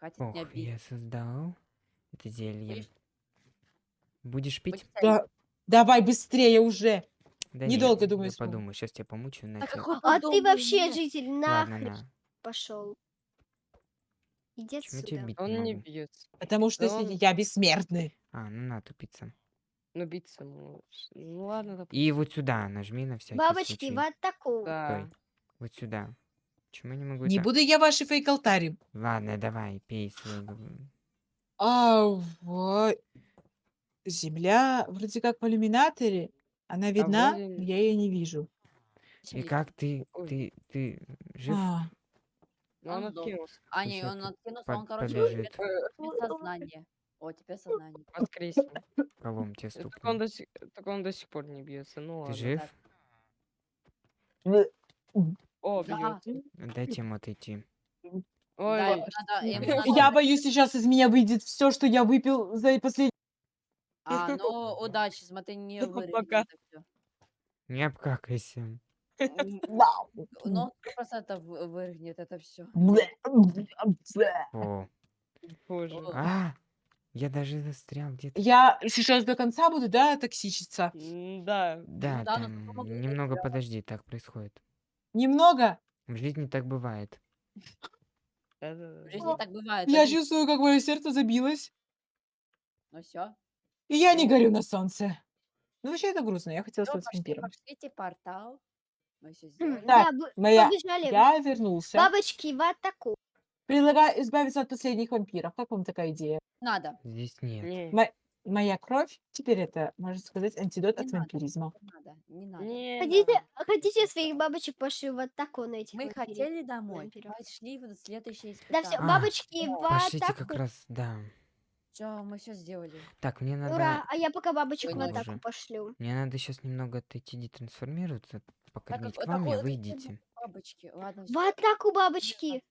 Хватит Ох, меня бить. я создал это зелье. Будешь- Будешь пить? Да, давай быстрее уже. Да недолго, нет, думаю, я подумаю. Сейчас тебя помучу, иначе... какой А ты вообще нет. житель Ладно, нахрен на. пошел. Иди Почему тебя отсюда. бить Он не не могу? бьется. Потому что он- я бессмертный. А, ну на, тупица. Ну, биться, ну, ну ладно, допустим. И вот сюда нажми на всякий Бабочки, случай. в атаку. Да. Стой. Вот сюда. Почему я не могу Не это- буду я ваши фейк-алтари. Ладно, давай, пей свой... А, вот. Земля вроде как в иллюминаторе. Она видна, вроде я ее не вижу. И как ты... Ой. Ты... Ты жив? А, Ну, он Он откинулся. А, не, Сейчас он откинулся, он, короче, побежит. теперь теперь сознание. О, теперь сознание. Воскреснул. Колом тебе Только он, стукнул. до сих, только он до сих пор не бьется. Ну Ты ладно. жив? О, Да. бьется. Дайте ему отойти. Ой, Да, надо, Я надо- Я боюсь, сейчас из меня выйдет все, что я выпил за последний... А, ну, удачи, смотри, не Ну, пока. это всё. Не обкакайся. М, Вау. Ну, сто процентов вы- вырвет это все. О. боже. О. А! Я даже застрял где-то. Я сейчас до конца буду, да, токсичиться? М, Да. Да, да, там могу немного подожди, так происходит. Немного? В жизни так бывает. Да-да-да. В жизни так бывает. Я один- чувствую, как мое сердце забилось. Ну все. И я не Ну. горю на солнце. Ну, вообще это грустно. Я хотела Все, стать пошли, вампиром. пошлите портал. Мы все М, сделали. Так, Да, б- моя- побежали. Я вернулся. Бабочки, в атаку. Предлагаю избавиться от последних вампиров. Как вам такая идея? Надо. Здесь нет. Не, Мо- Моя кровь теперь это, можно сказать, антидот Не от надо. вампиризма. Не надо. Не надо. не Хотите, надо. хотите своих бабочек пошли в атаку на этих Мы вампиров? хотели домой. вампиров. Пошли в следующее Да все, испытание. А, бабочки в Пошлите атаку. как раз, да. Все, мы все сделали. Так, мне надо... Ура, а я пока бабочек Ой, в ну атаку пошлю. Мне надо сейчас немного отойти детрансформироваться, покормить как- к вам, и такое- вы идите. Бабочки. Ладно, В всё. атаку, бабочки.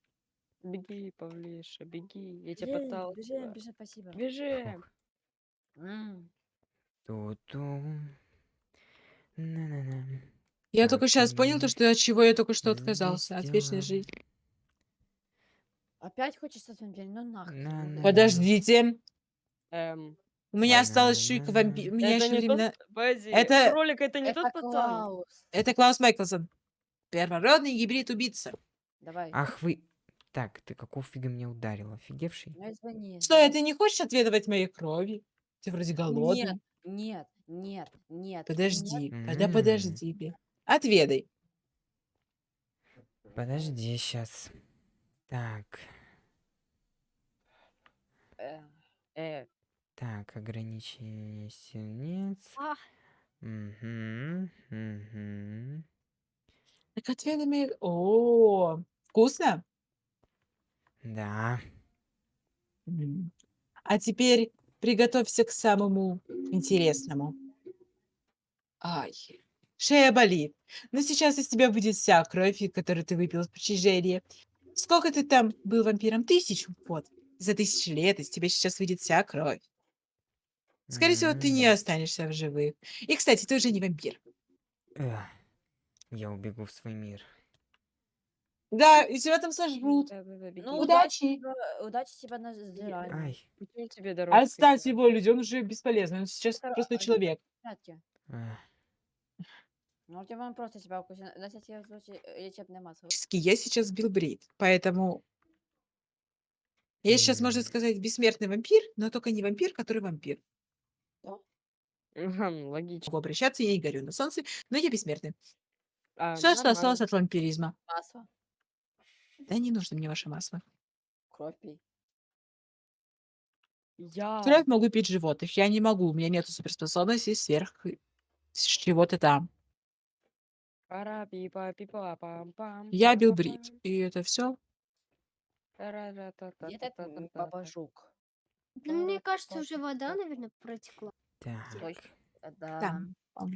Беги, Павлиша, беги. Я тебя Бежим, пытался. бежим, бежим, спасибо. Бежим. М. На-на-на. Я только сейчас понял то, что от чего я только что отказался. От вечной дела. жизни. Опять хочешь вампиром? Ну нахрен. На- на- Подождите. Эм, У меня Ладно, осталось ладно. вампир. У меня это еще не времена... тот... Подожди, Это- кролик это не Это тот пацан. Клаус. Это Клаус Майклсон. Первородный гибрид убийца. Давай. Ах вы... Так, ты какого фига меня ударил, офигевший? Ну извини. ты не хочешь отведывать моей крови? Ты вроде голодный. Нет, нет, нет, нет. Подожди, тогда М. подожди. бе. Отведай. Подожди сейчас. Так, Э, э, так, ограничение сильниц. А. Угу, угу. Так отведай моей... О, вкусно? Да. А теперь приготовься к самому интересному. Ай, шея болит. Но сейчас из тебя выйдет вся кровь, которую ты выпил в причижении. Сколько ты там был вампиром? Тысячу? Вот. За тысячи лет из тебя сейчас выйдет вся кровь. Скорее всего, ты не останешься в живых. И, кстати, ты уже не вампир. Я убегу в свой мир. Да, и тебя там сожрут. Ну, Удачи. тебя- удачи тебя на сдирание. Ай. Тебе дорожка? Отставь его, люди, он уже бесполезный. Он сейчас просто человек. Порядке. эх. Ну, тебе он просто себя укусил. Дать тебе случай лечебное масло. Фактически, Я сейчас сбил брит, поэтому... Я сейчас, можно М. сказать, бессмертный вампир, но только не вампир, который вампир. Мгм, Логично. Могу обращаться, я не горю на солнце, но я бессмертный. А, Все, нормально. осталось от вампиризма. Масло. Да не нужно мне ваше масло. Кровь пей. Я... Кровь могу пить животных. Я не могу, у меня нет суперспособностей сверх с чего-то там. Я бил брит. И это все. Этот м, тара-ра-та-та-та-та-та-та. папа жук? Ну, мне кажется, уже вода, наверное, протекла. Так. А, Да. Там. там.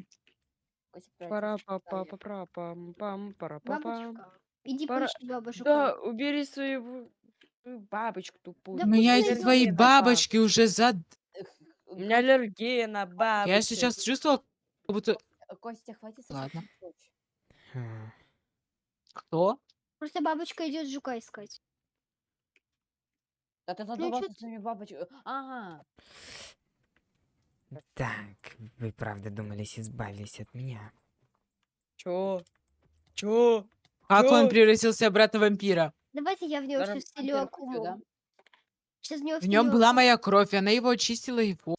Костя, прячься. Пара-па-па-па-пам-пам, пара-па-пам. Бабочка. Иди Пора- поищи бабушку. Да, убери свою свою бабочку тупую. Да У меня пусть эти найдёт твои бабочки уже за... Эх, У меня аллергия на бабочек. Я сейчас чувствовал, как будто... Ко- Костя, хватит сосать Ладно. Хм. Кто? Просто бабочка идет жука искать. Да ты Ну, задолбался чё своими бабочками. Ага. Так, вы правда думались избавились от меня? Чё? Чё? Как он превратился обратно в вампира? Давайте я в него Даже сейчас да? акуму. Сейчас в него В нем была моя кровь, и она его очистила его.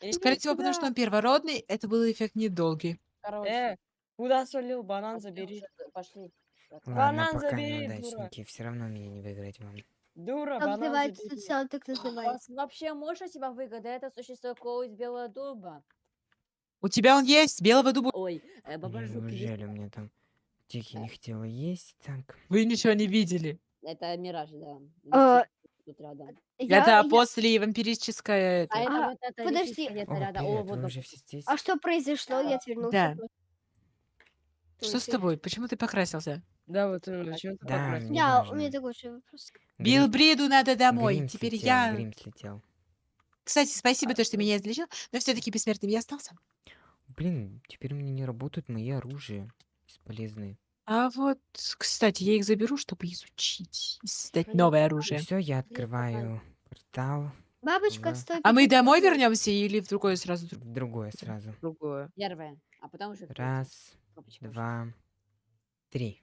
Иди Скорее всего, потому что он первородный, это был эффект недолгий. Короче. Э, куда свалил? Банан забери. Пошли. Банан пока забери, дура. неудачники. Все равно меня не выиграть вам. Дура, Как банан называется забери. так У называется? вас вообще можно себя выгода? Это существо какого из белого дуба. У тебя он есть, белого дуба. Ой, э, бабажук есть. Неужели у меня там тихи не хотела есть? Так, Вы ничего не видели. Это Мираж, да. А, Тут рядом. Я- это я- после вампирическое... это. А это А, вот это подожди. лисичка где-то о, рядом. О, привет, вот вы уже все здесь? А что произошло? Я отвернулся. Да. Что с тобой? Почему ты покрасился? Да, вот именно, почему ты Да, покрасил? Я, у важно. меня такой же вопрос. Бил Грим- Бриду надо домой. Грим Теперь слетел, я... Грим слетел. Кстати, спасибо, то, что меня излечил, но все-таки бессмертным я остался. Блин, теперь у меня не работают мои оружия. Бесполезные. А вот, кстати, я их заберу, чтобы изучить и создать новое оружие. Все, я открываю портал Бабочка Да. стоит. А мы домой вернемся или в другое сразу? в другое сразу. Другое. Первое. А потом уже в. Раз, Бабочка два, три.